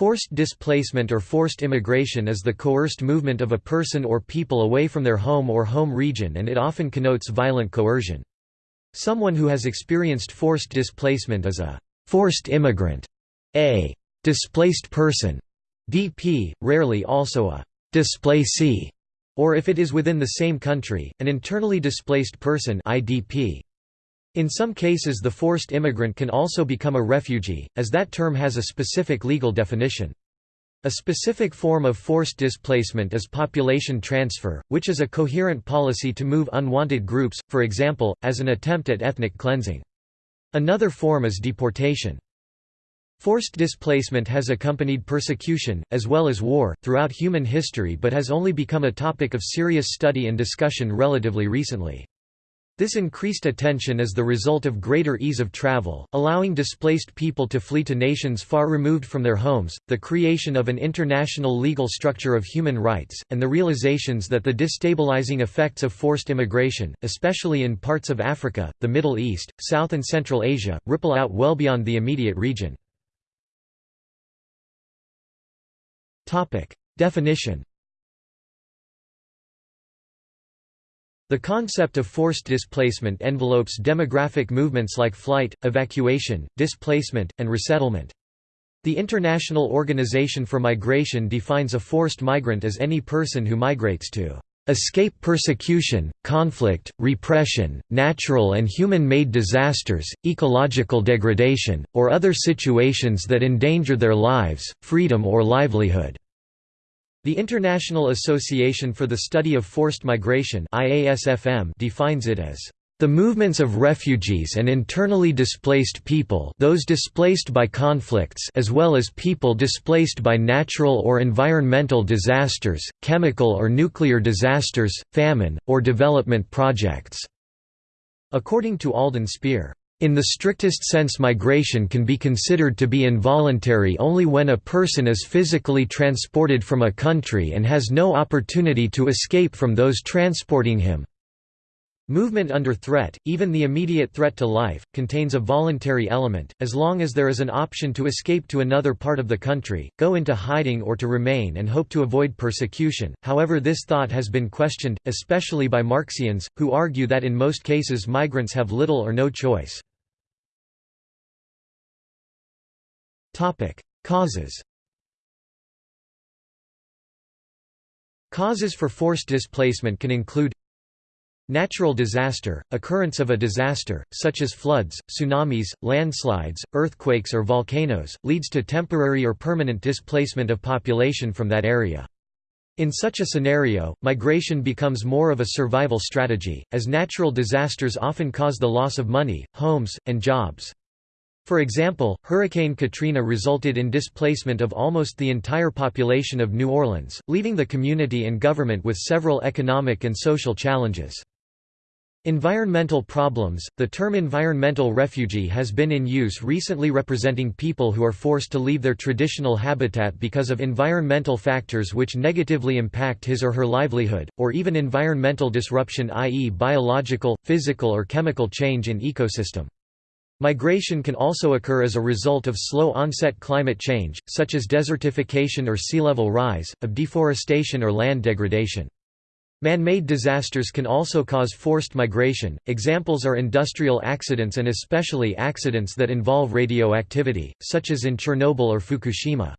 Forced displacement or forced immigration is the coerced movement of a person or people away from their home or home region and it often connotes violent coercion. Someone who has experienced forced displacement is a «forced immigrant», a «displaced person» DP, rarely also a «displacee», or if it is within the same country, an internally displaced person IDP. In some cases the forced immigrant can also become a refugee, as that term has a specific legal definition. A specific form of forced displacement is population transfer, which is a coherent policy to move unwanted groups, for example, as an attempt at ethnic cleansing. Another form is deportation. Forced displacement has accompanied persecution, as well as war, throughout human history but has only become a topic of serious study and discussion relatively recently. This increased attention is the result of greater ease of travel, allowing displaced people to flee to nations far removed from their homes, the creation of an international legal structure of human rights, and the realizations that the destabilizing effects of forced immigration, especially in parts of Africa, the Middle East, South and Central Asia, ripple out well beyond the immediate region. Definition The concept of forced displacement envelopes demographic movements like flight, evacuation, displacement, and resettlement. The International Organization for Migration defines a forced migrant as any person who migrates to escape persecution, conflict, repression, natural and human-made disasters, ecological degradation, or other situations that endanger their lives, freedom or livelihood." The International Association for the Study of Forced Migration defines it as the movements of refugees and internally displaced people those displaced by conflicts as well as people displaced by natural or environmental disasters, chemical or nuclear disasters, famine, or development projects." According to Alden Speare, in the strictest sense migration can be considered to be involuntary only when a person is physically transported from a country and has no opportunity to escape from those transporting him. Movement under threat, even the immediate threat to life, contains a voluntary element, as long as there is an option to escape to another part of the country, go into hiding or to remain and hope to avoid persecution. However this thought has been questioned, especially by Marxians, who argue that in most cases migrants have little or no choice. Topic: Causes. Causes for forced displacement can include Natural disaster, occurrence of a disaster, such as floods, tsunamis, landslides, earthquakes or volcanoes, leads to temporary or permanent displacement of population from that area. In such a scenario, migration becomes more of a survival strategy, as natural disasters often cause the loss of money, homes, and jobs. For example, Hurricane Katrina resulted in displacement of almost the entire population of New Orleans, leaving the community and government with several economic and social challenges. Environmental problems – The term environmental refugee has been in use recently representing people who are forced to leave their traditional habitat because of environmental factors which negatively impact his or her livelihood, or even environmental disruption i.e. biological, physical or chemical change in ecosystem. Migration can also occur as a result of slow-onset climate change, such as desertification or sea level rise, of deforestation or land degradation. Man-made disasters can also cause forced migration, examples are industrial accidents and especially accidents that involve radioactivity, such as in Chernobyl or Fukushima.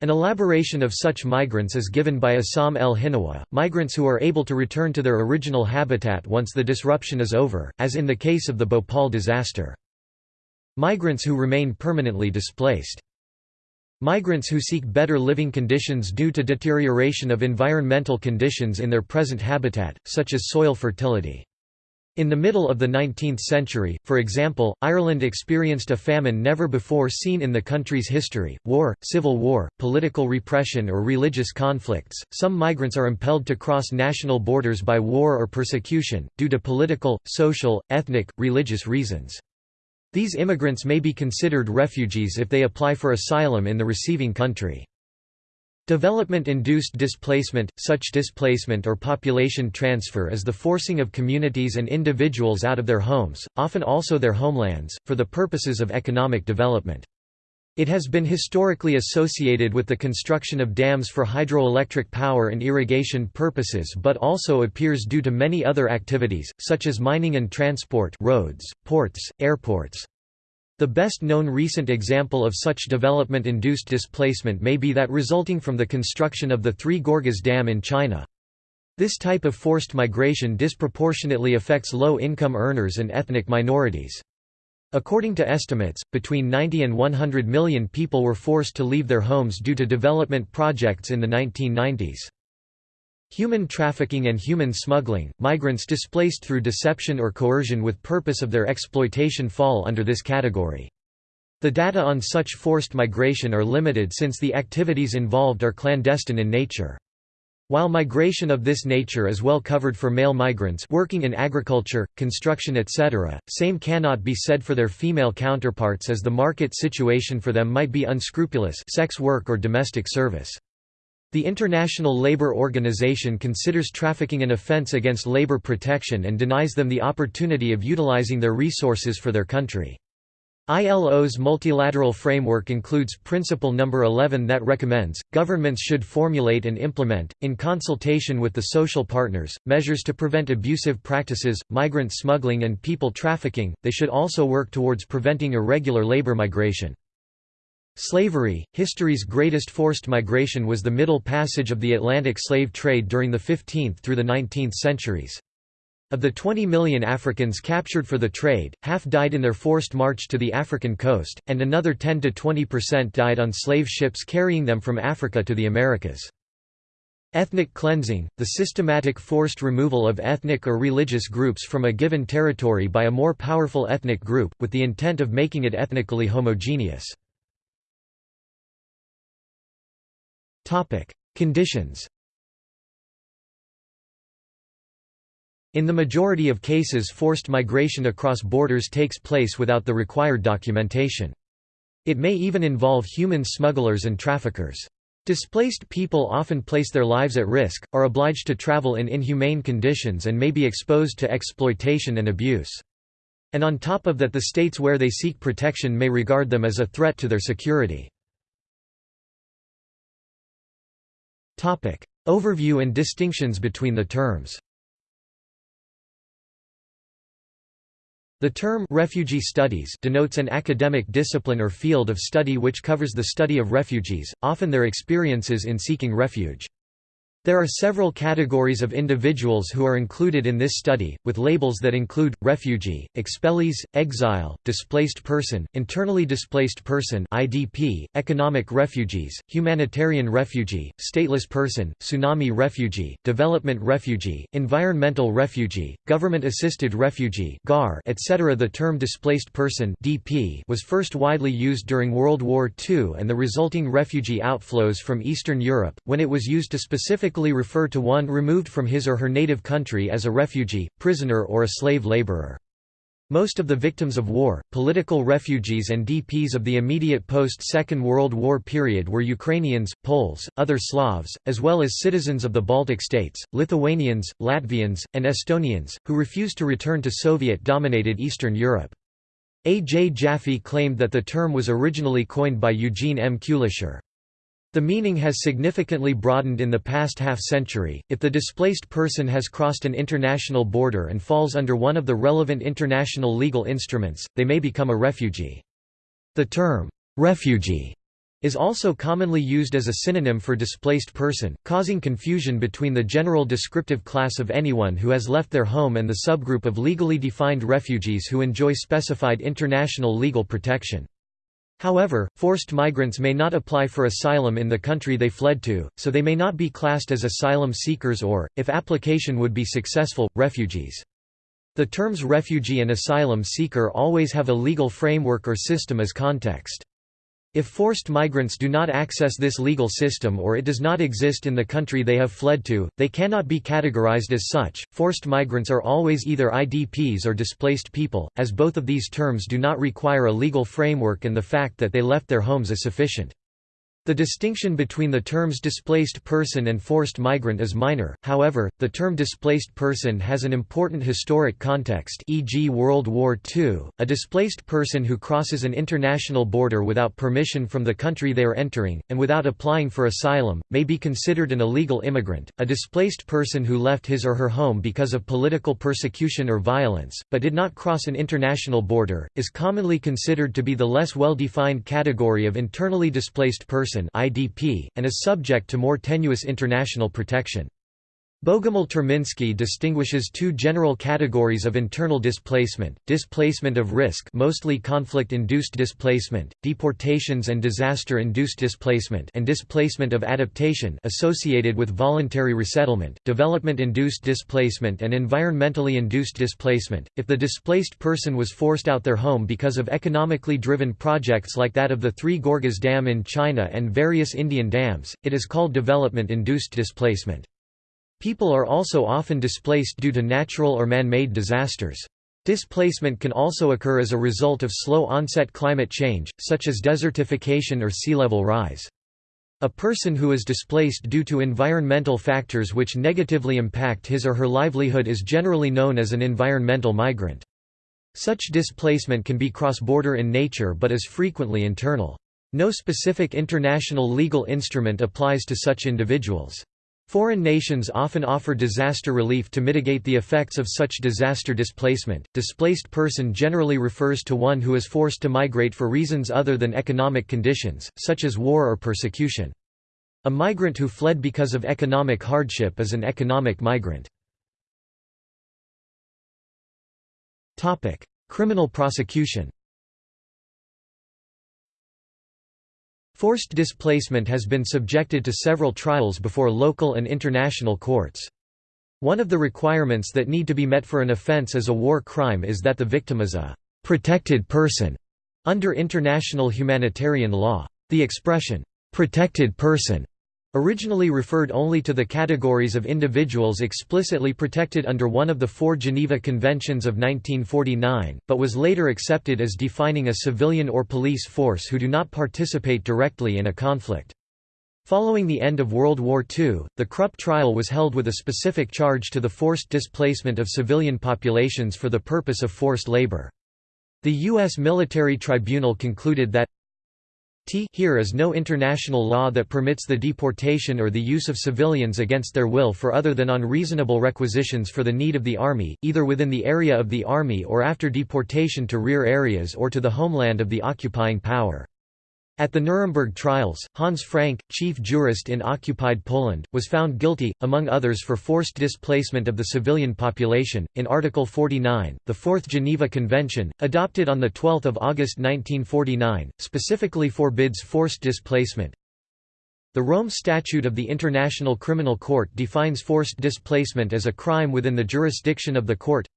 An elaboration of such migrants is given by Essam El Hinnawi, migrants who are able to return to their original habitat once the disruption is over, as in the case of the Bhopal disaster. Migrants who remain permanently displaced. Migrants who seek better living conditions due to deterioration of environmental conditions in their present habitat, such as soil fertility. In the middle of the 19th century, for example, Ireland experienced a famine never before seen in the country's history war, civil war, political repression, or religious conflicts. Some migrants are impelled to cross national borders by war or persecution, due to political, social, ethnic, religious reasons. These immigrants may be considered refugees if they apply for asylum in the receiving country. Development-induced displacement – Such displacement or population transfer is the forcing of communities and individuals out of their homes, often also their homelands, for the purposes of economic development. It has been historically associated with the construction of dams for hydroelectric power and irrigation purposes but also appears due to many other activities, such as mining and transport roads, ports, airports. The best known recent example of such development-induced displacement may be that resulting from the construction of the Three Gorges Dam in China. This type of forced migration disproportionately affects low-income earners and ethnic minorities. According to estimates, between 90 and 100 million people were forced to leave their homes due to development projects in the 1990s. Human trafficking and human smuggling, migrants displaced through deception or coercion with purpose of their exploitation fall under this category. The data on such forced migration are limited since the activities involved are clandestine in nature. While migration of this nature is well covered for male migrants working in agriculture, construction etc., same cannot be said for their female counterparts as the market situation for them might be unscrupulous sex work or domestic service. The International Labour Organization considers trafficking an offence against labour protection and denies them the opportunity of utilizing their resources for their country. ILO's multilateral framework includes Principle No. 11 that recommends, governments should formulate and implement, in consultation with the social partners, measures to prevent abusive practices, migrant smuggling and people trafficking, they should also work towards preventing irregular labor migration. Slavery, history's greatest forced migration was the Middle Passage of the Atlantic slave trade during the 15th through the 19th centuries. Of the 20 million Africans captured for the trade, half died in their forced march to the African coast, and another 10–20% died on slave ships carrying them from Africa to the Americas. Ethnic cleansing, the systematic forced removal of ethnic or religious groups from a given territory by a more powerful ethnic group, with the intent of making it ethnically homogeneous. Conditions In the majority of cases forced migration across borders takes place without the required documentation. It may even involve human smugglers and traffickers. Displaced people often place their lives at risk, are obliged to travel in inhumane conditions and may be exposed to exploitation and abuse. And on top of that the states where they seek protection may regard them as a threat to their security. Overview and distinctions between the terms The term refugee studies denotes an academic discipline or field of study which covers the study of refugees, often their experiences in seeking refuge. There are several categories of individuals who are included in this study, with labels that include, refugee, expellees, exile, displaced person, internally displaced person IDP, economic refugees, humanitarian refugee, stateless person, tsunami refugee, development refugee, environmental refugee, government-assisted refugee GAR, etc. The term displaced person DP was first widely used during World War II and the resulting refugee outflows from Eastern Europe, when it was used to specifically refer to one removed from his or her native country as a refugee, prisoner or a slave laborer. Most of the victims of war, political refugees and DPs of the immediate post-Second World War period were Ukrainians, Poles, other Slavs, as well as citizens of the Baltic states, Lithuanians, Latvians, and Estonians, who refused to return to Soviet-dominated Eastern Europe. A. J. Jaffe claimed that the term was originally coined by Eugene M. Kulischer. The meaning has significantly broadened in the past half-century. If the displaced person has crossed an international border and falls under one of the relevant international legal instruments, they may become a refugee. The term, refugee, is also commonly used as a synonym for displaced person, causing confusion between the general descriptive class of anyone who has left their home and the subgroup of legally defined refugees who enjoy specified international legal protection. However, forced migrants may not apply for asylum in the country they fled to, so they may not be classed as asylum seekers or, if application would be successful, refugees. The terms refugee and asylum seeker always have a legal framework or system as context. If forced migrants do not access this legal system or it does not exist in the country they have fled to, they cannot be categorized as such. Forced migrants are always either IDPs or displaced people, as both of these terms do not require a legal framework and the fact that they left their homes is sufficient. The distinction between the terms displaced person and forced migrant is minor, however, the term displaced person has an important historic context e.g. World War II. A displaced person who crosses an international border without permission from the country they are entering, and without applying for asylum, may be considered an illegal immigrant. A displaced person who left his or her home because of political persecution or violence, but did not cross an international border, is commonly considered to be the less well-defined category of internally displaced person IDP, and is subject to more tenuous international protection. Bogumil Terminski distinguishes two general categories of internal displacement, displacement of risk mostly conflict-induced displacement, deportations and disaster-induced displacement and displacement of adaptation associated with voluntary resettlement, development-induced displacement and environmentally induced displacement. If the displaced person was forced out their home because of economically driven projects like that of the Three Gorges Dam in China and various Indian dams, it is called development-induced displacement. People are also often displaced due to natural or man-made disasters. Displacement can also occur as a result of slow-onset climate change, such as desertification or sea level rise. A person who is displaced due to environmental factors which negatively impact his or her livelihood is generally known as an environmental migrant. Such displacement can be cross-border in nature but is frequently internal. No specific international legal instrument applies to such individuals. Foreign nations often offer disaster relief to mitigate the effects of such disaster displacement. Displaced person generally refers to one who is forced to migrate for reasons other than economic conditions, such as war or persecution. A migrant who fled because of economic hardship is an economic migrant. Topic: Criminal prosecution Forced displacement has been subjected to several trials before local and international courts. One of the requirements that need to be met for an offense as a war crime is that the victim is a «protected person» under international humanitarian law. The expression «protected person» Originally referred only to the categories of individuals explicitly protected under one of the four Geneva Conventions of 1949, but was later accepted as defining a civilian or police force who do not participate directly in a conflict. Following the end of World War II, the Krupp trial was held with a specific charge to the forced displacement of civilian populations for the purpose of forced labor. The U.S. military tribunal concluded that T here is no international law that permits the deportation or the use of civilians against their will for other than on reasonable requisitions for the need of the Army, either within the area of the Army or after deportation to rear areas or to the homeland of the occupying power. At the Nuremberg trials, Hans Frank, chief jurist in occupied Poland, was found guilty, among others for forced displacement of the civilian population. In Article 49, the Fourth Geneva Convention, adopted on 12 August 1949, specifically forbids forced displacement. The Rome Statute of the International Criminal Court defines forced displacement as a crime within the jurisdiction of the court.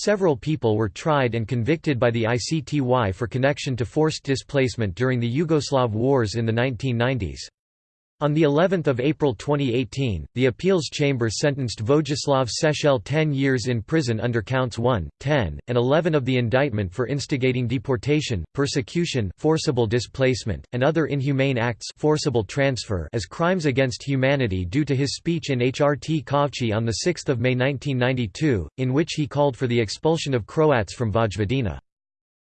Several people were tried and convicted by the ICTY for connection to forced displacement during the Yugoslav wars in the 1990s. On the 11th of April 2018, the appeals chamber sentenced Vojislav Šešelj 10 years in prison under counts 1, 10, and 11 of the indictment for instigating deportation, persecution, forcible displacement, and other inhumane acts, forcible transfer as crimes against humanity due to his speech in Hrtkovci on the 6th of May 1992, in which he called for the expulsion of Croats from Vojvodina.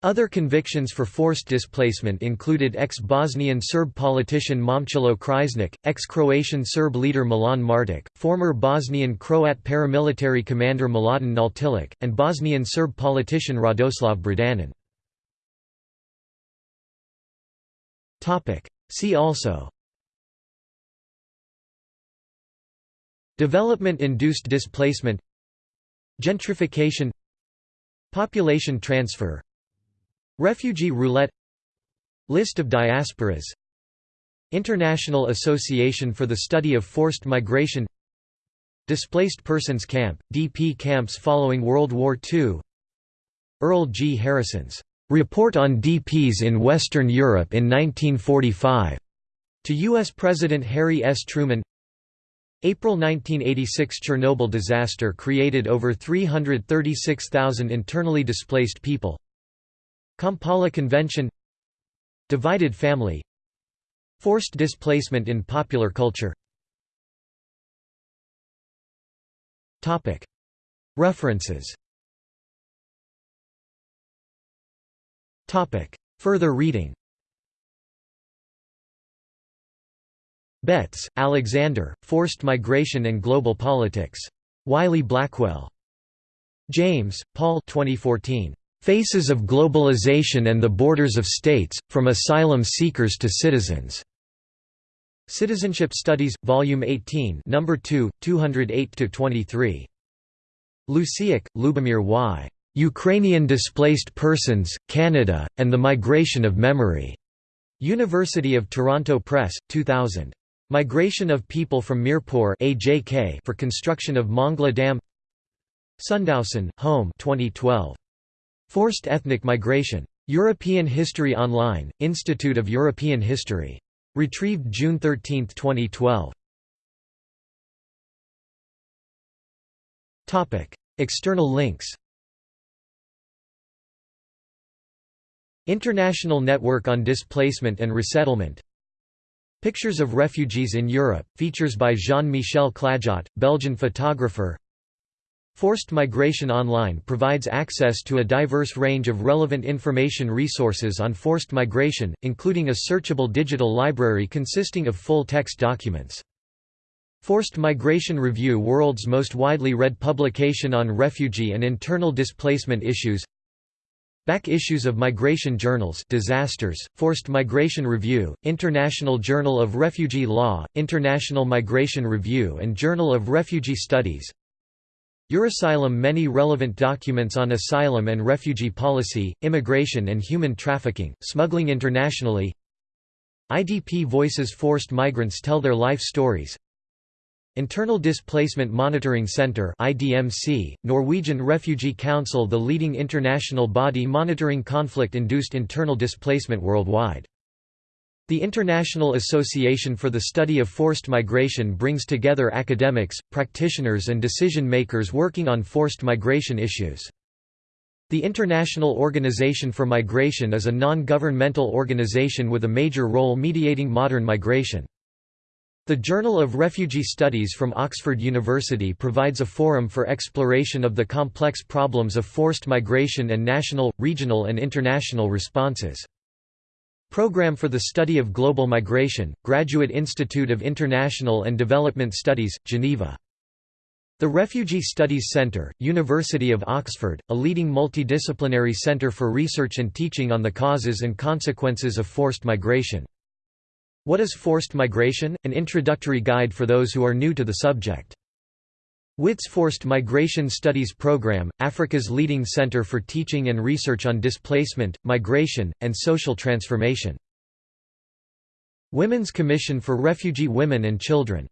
Other convictions for forced displacement included ex-Bosnian Serb politician Momcilo Krajisnik, ex-Croatian Serb leader Milan Martic, former Bosnian Croat paramilitary commander Mladen Naletilic, and Bosnian Serb politician Radoslav Brđanin. See also Development-induced displacement Gentrification Population transfer Refugee roulette List of diasporas International Association for the Study of Forced Migration Displaced Persons Camp, DP camps following World War II Earl G. Harrison's "'Report on DPs in Western Europe in 1945' to U.S. President Harry S. Truman April 1986 Chernobyl disaster created over 336,000 internally displaced people Kampala Convention. Divided family. Forced displacement in popular culture. References. Further reading. Betts, Alexander, Forced Migration and Global Politics. Wiley-Blackwell. James, Paul 2014. Faces of Globalization and the Borders of States, From Asylum Seekers to Citizens. Citizenship Studies, Volume 18 No. 2, 208–23. Luciuk, Lubomyr Y. Ukrainian Displaced Persons, Canada, and the Migration of Memory. University of Toronto Press, 2000. Migration of people from Mirpur AJK for construction of Mangla Dam Sundhaussen, Holm 2012. Forced Ethnic Migration. European History Online, Institute of European History. Retrieved June 13, 2012. External links International Network on Displacement and Resettlement Pictures of Refugees in Europe, features by Jean-Michel Clajot, Belgian photographer Forced Migration Online provides access to a diverse range of relevant information resources on forced migration, including a searchable digital library consisting of full-text documents. Forced Migration Review world's most widely read publication on refugee and internal displacement issues Back issues of migration journals Disasters, Forced Migration Review, International Journal of Refugee Law, International Migration Review and Journal of Refugee Studies Eurasylum Many relevant documents on asylum and refugee policy, immigration and human trafficking, smuggling internationally IDP Voices Forced migrants tell their life stories Internal Displacement Monitoring Centre IDMC, Norwegian Refugee Council the leading international body monitoring conflict-induced internal displacement worldwide. The International Association for the Study of Forced Migration brings together academics, practitioners and decision-makers working on forced migration issues. The International Organization for Migration is a non-governmental organization with a major role mediating modern migration. The Journal of Refugee Studies from Oxford University provides a forum for exploration of the complex problems of forced migration and national, regional and international responses. Program for the Study of Global Migration, Graduate Institute of International and Development Studies, Geneva. The Refugee Studies Centre, University of Oxford, a leading multidisciplinary centre for research and teaching on the causes and consequences of forced migration. What is Forced Migration? An introductory guide for those who are new to the subject. WITS Forced Migration Studies Program, Africa's leading center for teaching and research on displacement, migration, and social transformation. Women's Commission for Refugee Women and Children